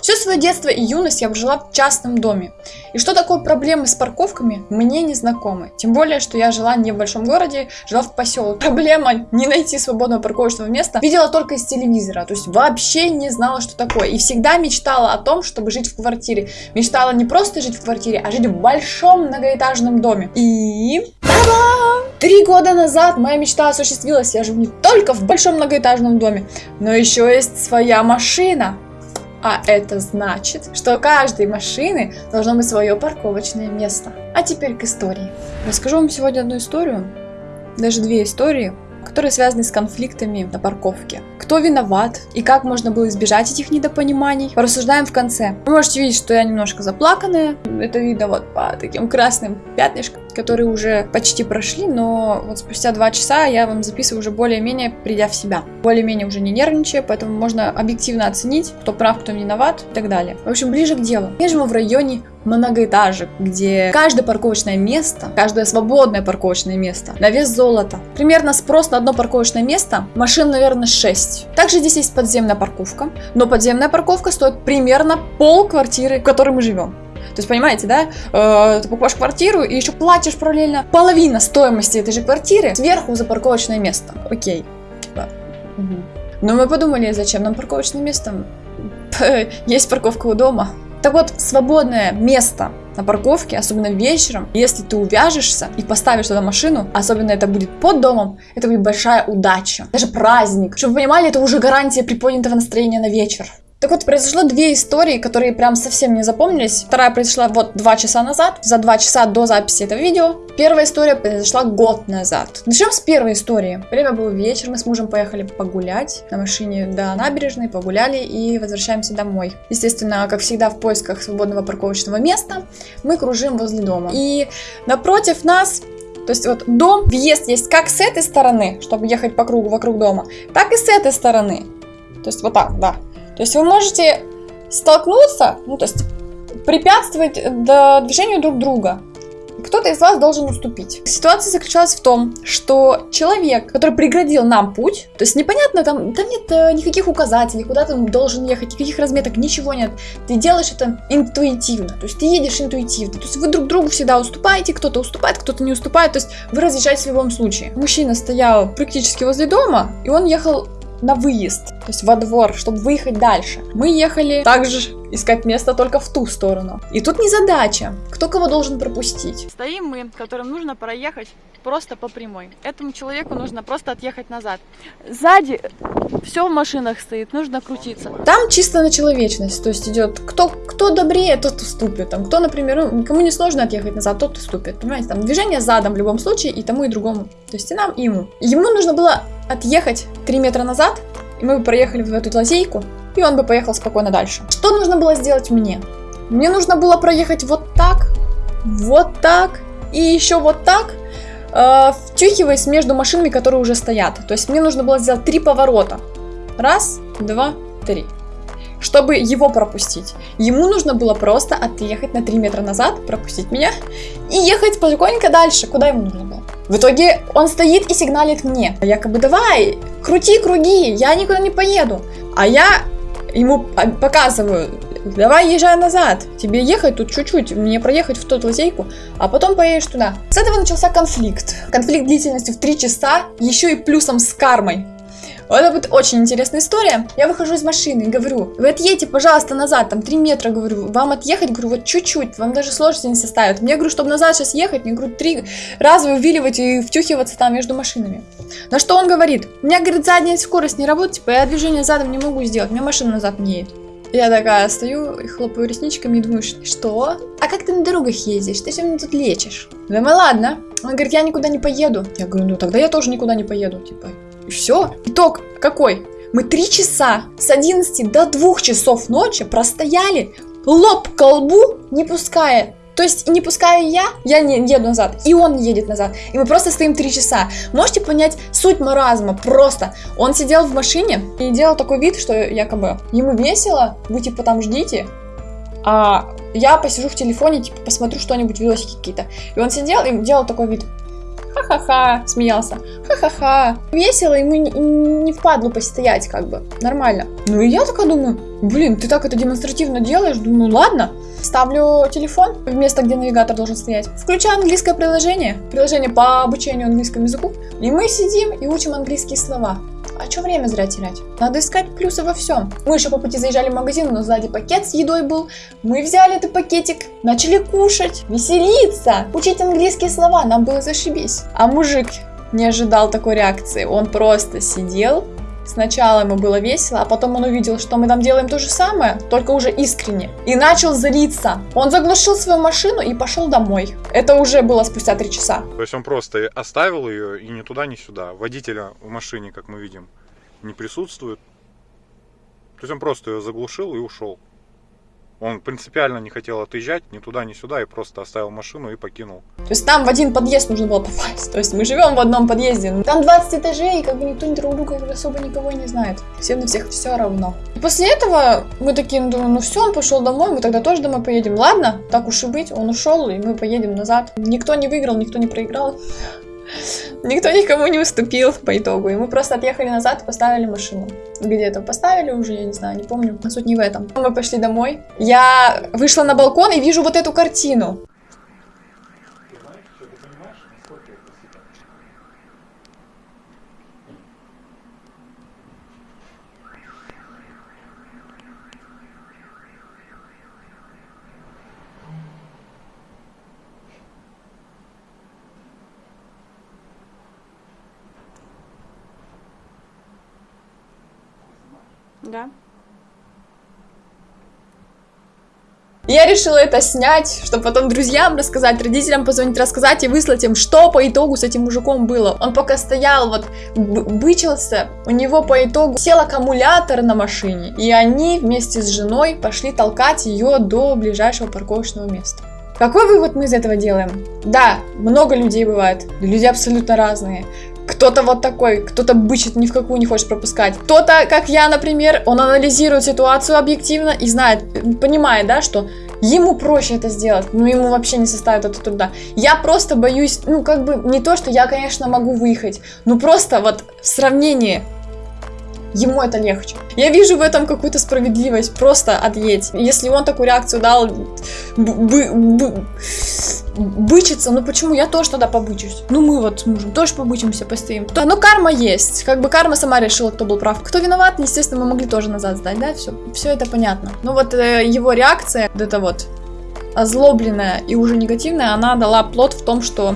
Все свое детство и юность я прожила в частном доме. И что такое проблемы с парковками, мне не знакомы. Тем более, что я жила не в большом городе, жила в поселке. Проблема не найти свободного парковочного места видела только из телевизора. То есть вообще не знала, что такое. И всегда мечтала о том, чтобы жить в квартире. Мечтала не просто жить в квартире, а жить в большом многоэтажном доме. И... Три года назад моя мечта осуществилась. Я живу не только в большом многоэтажном доме, но еще есть своя машина. А это значит, что у каждой машины должно быть свое парковочное место. А теперь к истории. Расскажу вам сегодня одну историю, даже две истории, которые связаны с конфликтами на парковке. Кто виноват и как можно было избежать этих недопониманий, порассуждаем в конце. Вы можете видеть, что я немножко заплаканная, это видно вот по таким красным пятнышкам которые уже почти прошли, но вот спустя два часа я вам записываю уже более-менее придя в себя. Более-менее уже не нервничая, поэтому можно объективно оценить, кто прав, кто виноват и так далее. В общем, ближе к делу. Я живу в районе многоэтажек, где каждое парковочное место, каждое свободное парковочное место на вес золота. Примерно спрос на одно парковочное место, машин, наверное, 6. Также здесь есть подземная парковка, но подземная парковка стоит примерно пол квартиры, в которой мы живем. То есть, понимаете, да, э, ты покупаешь квартиру и еще платишь параллельно половина стоимости этой же квартиры сверху за парковочное место. Окей. Типа. Угу. Но мы подумали, зачем нам парковочное место? Есть парковка у дома. Так вот, свободное место на парковке, особенно вечером, если ты увяжешься и поставишь туда машину, особенно это будет под домом, это будет большая удача, даже праздник. Чтобы вы понимали, это уже гарантия приподнятого настроения на вечер. Так вот, произошло две истории, которые прям совсем не запомнились. Вторая произошла вот два часа назад, за два часа до записи этого видео. Первая история произошла год назад. Начнем с первой истории. Время было вечер, мы с мужем поехали погулять на машине до набережной, погуляли и возвращаемся домой. Естественно, как всегда в поисках свободного парковочного места, мы кружим возле дома. И напротив нас то есть вот дом, въезд есть как с этой стороны, чтобы ехать по кругу вокруг дома, так и с этой стороны. То есть вот так, да. То есть вы можете столкнуться, ну то есть препятствовать движению друг друга. Кто-то из вас должен уступить. Ситуация заключалась в том, что человек, который преградил нам путь, то есть непонятно, там, там нет э, никаких указателей, куда ты должен ехать, никаких разметок, ничего нет. Ты делаешь это интуитивно, то есть ты едешь интуитивно. То есть вы друг другу всегда уступаете, кто-то уступает, кто-то не уступает, то есть вы разъезжаетесь в любом случае. Мужчина стоял практически возле дома, и он ехал на выезд, то есть во двор, чтобы выехать дальше. Мы ехали также искать место только в ту сторону. И тут не задача, кто кого должен пропустить. Стоим мы, которым нужно проехать просто по прямой. Этому человеку нужно просто отъехать назад. Сзади все в машинах стоит, нужно крутиться. Там чисто на человечность, то есть идет кто, кто добрее, тот уступит. Там, кто, например, ну, кому не сложно отъехать назад, тот уступит. Понимаете, там движение задом в любом случае и тому, и другому. То есть и нам, и ему. Ему нужно было отъехать 3 метра назад, и мы бы проехали в эту лазейку, и он бы поехал спокойно дальше. Что нужно было сделать мне? Мне нужно было проехать вот так, вот так и еще вот так, э, втюхиваясь между машинами, которые уже стоят. То есть мне нужно было сделать три поворота. Раз, два, три. Чтобы его пропустить. Ему нужно было просто отъехать на 3 метра назад, пропустить меня и ехать спокойненько дальше. Куда ему нужно было? В итоге он стоит и сигналит мне. Якобы давай, крути круги, я никуда не поеду. А я ему показываю, давай езжай назад, тебе ехать тут чуть-чуть, мне проехать в ту лазейку, а потом поедешь туда. С этого начался конфликт. Конфликт длительностью в 3 часа, еще и плюсом с кармой. Это будет очень интересная история. Я выхожу из машины и говорю, вы отъедьте, пожалуйста, назад, там 3 метра, говорю, вам отъехать, говорю, вот чуть-чуть, вам даже сложности не составит. Мне, говорю, чтобы назад сейчас ехать, мне, говорю, три раза увиливать и втюхиваться там между машинами. На что он говорит, у меня, говорит, задняя скорость не работает, типа, я движение задом не могу сделать, меня машина назад не едет. Я такая стою и хлопаю ресничками и думаю, что? А как ты на дорогах ездишь? Ты все меня тут лечишь. Думаю, ладно. Он говорит, я никуда не поеду. Я говорю, ну тогда я тоже никуда не поеду. Типа, и все. Итог какой? Мы три часа с 11 до 2 часов ночи простояли лоб к колбу, не пуская то есть, не пуская я, я не еду назад, и он едет назад. И мы просто стоим три часа. Можете понять суть маразма? Просто. Он сидел в машине и делал такой вид, что якобы ему весело, вы типа там ждите, а я посижу в телефоне, типа посмотрю что-нибудь, видосики какие-то. И он сидел и делал такой вид ха-ха-ха, смеялся, ха-ха-ха. Весело, ему не, впадло постоять, как бы, нормально. Ну и я такая думаю, Блин, ты так это демонстративно делаешь? Думаю, ладно. Ставлю телефон в место, где навигатор должен стоять. Включаю английское приложение. Приложение по обучению английскому языку. И мы сидим и учим английские слова. А что время зря терять? Надо искать плюсы во всем. Мы еще по пути заезжали в магазин, но сзади пакет с едой был. Мы взяли этот пакетик, начали кушать, веселиться, учить английские слова. Нам было зашибись. А мужик не ожидал такой реакции. Он просто сидел, Сначала ему было весело, а потом он увидел, что мы там делаем то же самое, только уже искренне. И начал злиться. Он заглушил свою машину и пошел домой. Это уже было спустя три часа. То есть он просто оставил ее и ни туда, ни сюда. Водителя в машине, как мы видим, не присутствует. То есть он просто ее заглушил и ушел. Он принципиально не хотел отъезжать ни туда, ни сюда и просто оставил машину и покинул. То есть там в один подъезд нужно было попасть. То есть мы живем в одном подъезде. Там 20 этажей, и как бы никто ни друг друга особо никого не знает. Всем на всех все равно. И после этого мы такие, ну, ну все, он пошел домой, мы тогда тоже домой поедем. Ладно, так уж и быть, он ушел, и мы поедем назад. Никто не выиграл, никто не проиграл. Никто никому не уступил по итогу. И мы просто отъехали назад поставили машину. Где-то поставили уже, я не знаю, не помню. Но суть не в этом. Мы пошли домой. Я вышла на балкон и вижу вот эту картину. Да. Я решила это снять, чтобы потом друзьям рассказать, родителям позвонить, рассказать и выслать им, что по итогу с этим мужиком было. Он пока стоял, вот, бычился, у него по итогу сел аккумулятор на машине, и они вместе с женой пошли толкать ее до ближайшего парковочного места. Какой вывод мы из этого делаем? Да, много людей бывает, люди абсолютно разные. Кто-то вот такой, кто-то бычит, ни в какую не хочет пропускать. Кто-то, как я, например, он анализирует ситуацию объективно и знает, понимает, да, что ему проще это сделать, но ему вообще не составит это труда. Я просто боюсь, ну, как бы, не то, что я, конечно, могу выехать, но просто вот в сравнении ему это легче. Я вижу в этом какую-то справедливость, просто отъедь. Если он такую реакцию дал, бычиться, ну почему я тоже тогда побычусь? Ну мы вот с мужем тоже побычимся, постоим. То, ну карма есть, как бы карма сама решила, кто был прав. Кто виноват, естественно, мы могли тоже назад сдать, да, все, все это понятно. Ну вот э, его реакция, вот это вот озлобленная и уже негативная, она дала плод в том, что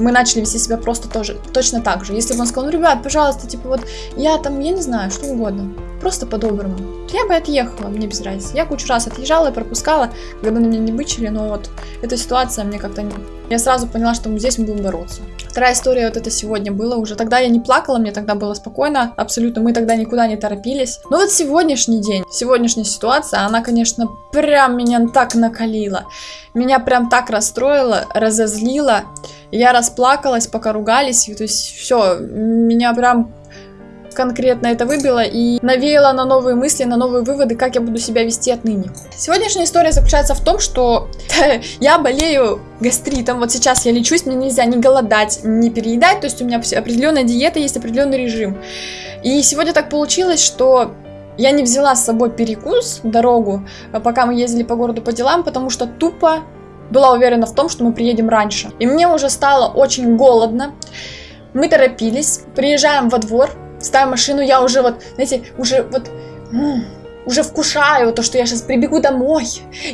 мы начали вести себя просто тоже, точно так же. Если бы он сказал, ну, ребят, пожалуйста, типа вот, я там, я не знаю, что угодно, просто по-доброму, я бы отъехала, мне без разницы. Я кучу раз отъезжала и пропускала, когда на меня не бычили, но вот эта ситуация мне как-то... Я сразу поняла, что здесь мы будем бороться. Вторая история вот это сегодня было уже. Тогда я не плакала, мне тогда было спокойно, абсолютно, мы тогда никуда не торопились. Но вот сегодняшний день, сегодняшняя ситуация, она, конечно, прям меня так накалила. Меня прям так расстроила, разозлила. Я расплакалась, пока ругались, то есть все, меня прям конкретно это выбило и навеяло на новые мысли, на новые выводы, как я буду себя вести отныне. Сегодняшняя история заключается в том, что я болею гастритом. Вот сейчас я лечусь, мне нельзя не голодать, не переедать, то есть у меня определенная диета, есть определенный режим. И сегодня так получилось, что я не взяла с собой перекус дорогу, пока мы ездили по городу по делам, потому что тупо была уверена в том, что мы приедем раньше. И мне уже стало очень голодно. Мы торопились, приезжаем во двор, ставим машину, я уже вот, знаете, уже вот уже вкушаю то, что я сейчас прибегу домой,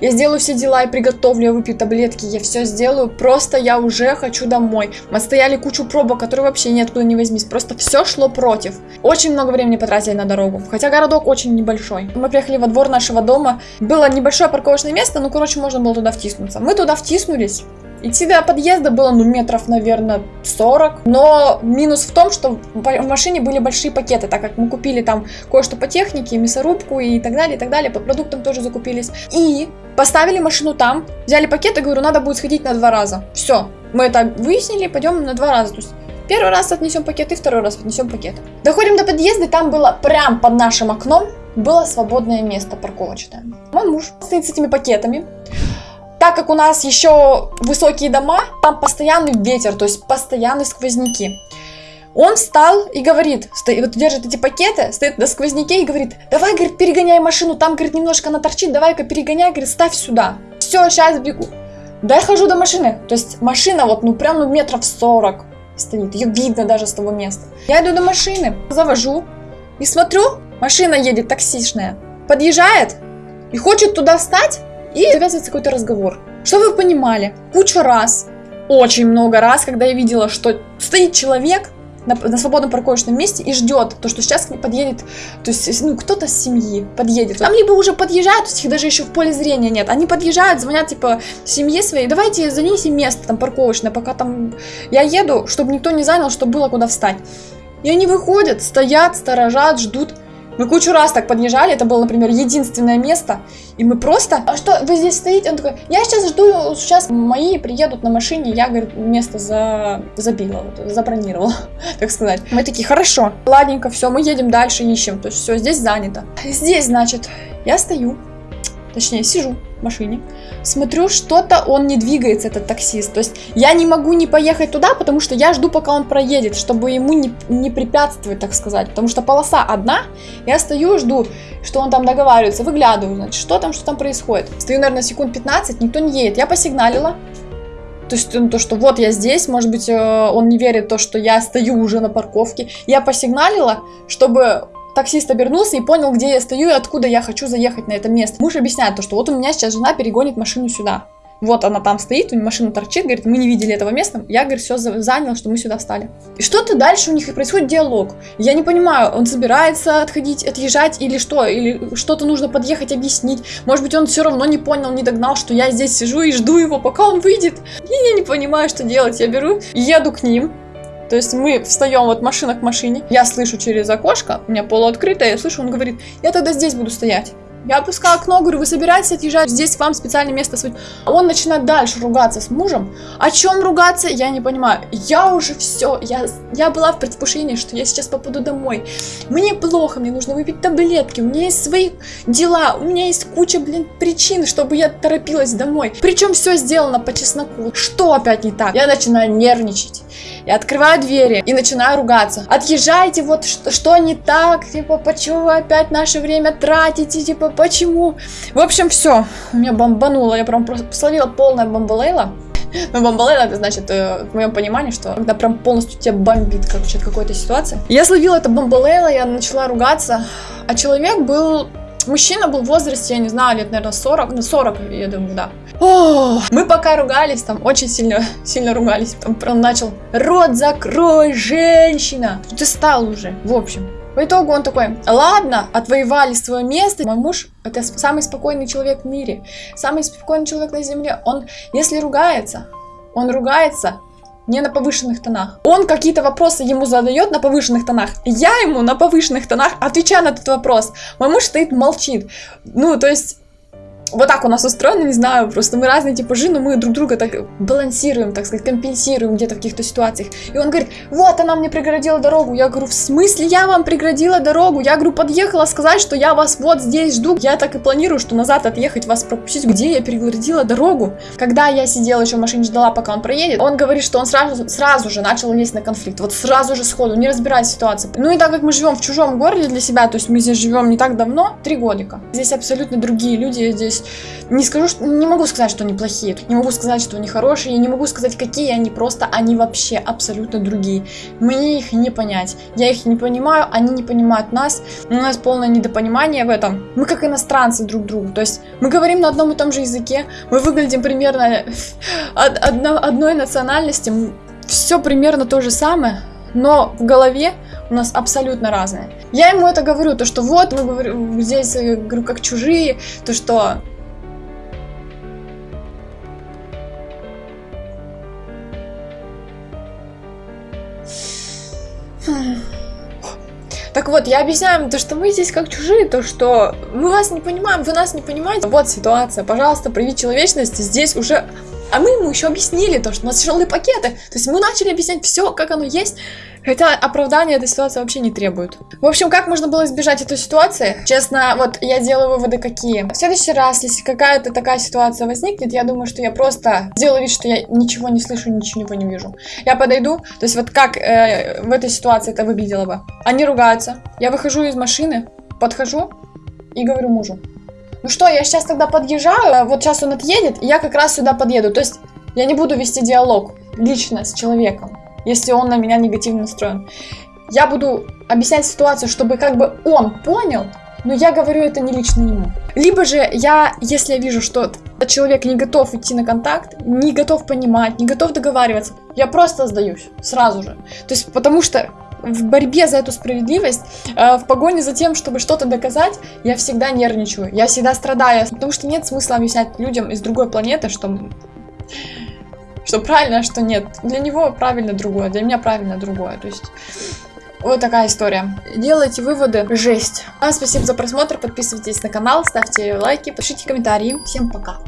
я сделаю все дела и приготовлю, я выпью таблетки, я все сделаю, просто я уже хочу домой. Мы стояли кучу пробок, которые вообще ниоткуда не возьмись, просто все шло против. Очень много времени потратили на дорогу, хотя городок очень небольшой. Мы приехали во двор нашего дома, было небольшое парковочное место, ну, короче, можно было туда втиснуться. Мы туда втиснулись, Идти до подъезда было, ну, метров, наверное, 40. Но минус в том, что в машине были большие пакеты, так как мы купили там кое-что по технике, мясорубку и так далее, и так далее. По продуктам тоже закупились. И поставили машину там, взяли пакеты, говорю, надо будет сходить на два раза. Все, мы это выяснили, пойдем на два раза. То есть Первый раз отнесем пакет и второй раз отнесем пакет. Доходим до подъезда, там было прям под нашим окном было свободное место парковочное. Мой муж стоит с этими пакетами, так как у нас еще высокие дома, там постоянный ветер, то есть постоянные сквозняки. Он встал и говорит, стоит, вот держит эти пакеты, стоит на сквозняке и говорит, давай, говорит, перегоняй машину, там, говорит, немножко она торчит, давай-ка перегоняй, говорит, ставь сюда. Все, сейчас бегу. Да хожу до машины. То есть машина вот, ну, прям, ну, метров 40 стоит. Ее видно даже с того места. Я иду до машины, завожу и смотрю, машина едет таксишная, подъезжает и хочет туда встать, и завязывается какой-то разговор. Что вы понимали, кучу раз, очень много раз, когда я видела, что стоит человек, на, на свободном парковочном месте и ждет то, что сейчас подъедет, то есть, ну, кто-то с семьи подъедет. Там либо уже подъезжают, то есть их даже еще в поле зрения нет. Они подъезжают, звонят, типа, семье своей, давайте занесите место там парковочное, пока там я еду, чтобы никто не занял, чтобы было куда встать. И они выходят, стоят, сторожат, ждут. Мы кучу раз так подъезжали, это было, например, единственное место, и мы просто, а что, вы здесь стоите? Он такой, я сейчас жду, сейчас мои приедут на машине, я, говорит, место за... забила, вот, забронировала, так сказать. Мы такие, хорошо, ладненько, все, мы едем дальше, ищем, то есть все, здесь занято. Здесь, значит, я стою, точнее, сижу машине, смотрю, что-то он не двигается, этот таксист. То есть я не могу не поехать туда, потому что я жду, пока он проедет, чтобы ему не, не препятствовать, так сказать. Потому что полоса одна, я стою, жду, что он там договаривается, выглядываю, значит, что там, что там происходит. Стою, наверное, секунд 15, никто не едет. Я посигналила, то есть ну, то, что вот я здесь, может быть, э, он не верит в то, что я стою уже на парковке. Я посигналила, чтобы таксист обернулся и понял, где я стою и откуда я хочу заехать на это место. Муж объясняет то, что вот у меня сейчас жена перегонит машину сюда. Вот она там стоит, у нее машина торчит, говорит, мы не видели этого места. Я, говорит, все занял, что мы сюда встали. И что-то дальше у них происходит диалог. Я не понимаю, он собирается отходить, отъезжать или что? Или что-то нужно подъехать, объяснить. Может быть, он все равно не понял, не догнал, что я здесь сижу и жду его, пока он выйдет. И я не понимаю, что делать. Я беру и еду к ним. То есть мы встаем вот машина к машине, я слышу через окошко, у меня полуоткрытое, я слышу, он говорит, я тогда здесь буду стоять. Я опускаю окно, говорю, вы собираетесь отъезжать, здесь вам специальное место. Он начинает дальше ругаться с мужем. О чем ругаться, я не понимаю. Я уже все, я, я была в предвкушении, что я сейчас попаду домой. Мне плохо, мне нужно выпить таблетки, у меня есть свои дела, у меня есть куча, блин, причин, чтобы я торопилась домой. Причем все сделано по чесноку. Что опять не так? Я начинаю нервничать. Я открываю двери и начинаю ругаться. Отъезжайте, вот что, что не так, типа, почему вы опять наше время тратите, типа, почему? В общем, все, меня бомбануло, я прям словила полная бомбалейла. Ну, бомбалейла, это значит, э, в моем понимании, что когда прям полностью тебя бомбит, короче, от какой-то ситуации. Я словила это бомбалейла, я начала ругаться, а человек был Мужчина был в возрасте, я не знаю, лет, наверное, 40. Ну, 40, я думаю, да. О, мы пока ругались, там очень сильно, сильно ругались. Там прям начал, рот закрой, женщина. Ты стал уже, в общем. По итогу он такой, ладно, отвоевали свое место. Мой муж это самый спокойный человек в мире, самый спокойный человек на земле. Он, если ругается, он ругается не на повышенных тонах. Он какие-то вопросы ему задает на повышенных тонах. Я ему на повышенных тонах отвечаю на этот вопрос. Мой муж стоит, молчит. Ну, то есть вот так у нас устроено, не знаю, просто мы разные типажи, но мы друг друга так балансируем, так сказать, компенсируем где-то в каких-то ситуациях. И он говорит, вот она мне преградила дорогу. Я говорю, в смысле я вам преградила дорогу? Я говорю, подъехала сказать, что я вас вот здесь жду. Я так и планирую, что назад отъехать, вас пропустить. Где я переградила дорогу? Когда я сидела еще в машине, ждала, пока он проедет, он говорит, что он сразу, сразу же начал лезть на конфликт. Вот сразу же сходу, не разбирая ситуацию. Ну и так как мы живем в чужом городе для себя, то есть мы здесь живем не так давно, три годика. Здесь абсолютно другие люди, здесь не скажу, что не могу сказать, что они плохие, не могу сказать, что они хорошие, не могу сказать, какие они, просто они вообще абсолютно другие. Мне их не понять. Я их не понимаю, они не понимают нас. У нас полное недопонимание в этом. Мы как иностранцы друг другу. То есть мы говорим на одном и том же языке, мы выглядим примерно одно, одной национальности, все примерно то же самое, но в голове у нас абсолютно разные. Я ему это говорю, то что вот мы говорим здесь э, говорю как чужие, то что Так вот, я объясняю им то, что мы здесь как чужие, то, что мы вас не понимаем, вы нас не понимаете. Вот ситуация, пожалуйста, прояви человечность, здесь уже А мы ему еще объяснили то, что у нас тяжелые пакеты. То есть мы начали объяснять все, как оно есть. Хотя оправдания этой ситуации вообще не требуют. В общем, как можно было избежать этой ситуации? Честно, вот я делаю выводы какие. В следующий раз, если какая-то такая ситуация возникнет, я думаю, что я просто сделаю вид, что я ничего не слышу, ничего не вижу. Я подойду, то есть вот как э, в этой ситуации это выглядело бы. Они ругаются, я выхожу из машины, подхожу и говорю мужу. Ну что, я сейчас тогда подъезжаю, вот сейчас он отъедет, и я как раз сюда подъеду. То есть я не буду вести диалог лично с человеком если он на меня негативно настроен. Я буду объяснять ситуацию, чтобы как бы он понял, но я говорю это не лично ему. Либо же я, если я вижу, что человек не готов идти на контакт, не готов понимать, не готов договариваться, я просто сдаюсь сразу же. То есть потому что в борьбе за эту справедливость, э, в погоне за тем, чтобы что-то доказать, я всегда нервничаю, я всегда страдаю, потому что нет смысла объяснять людям из другой планеты, что что правильно, а что нет. Для него правильно другое, для меня правильно другое. То есть вот такая история. Делайте выводы. Жесть. Вам спасибо за просмотр. Подписывайтесь на канал, ставьте лайки, пишите комментарии. Всем пока.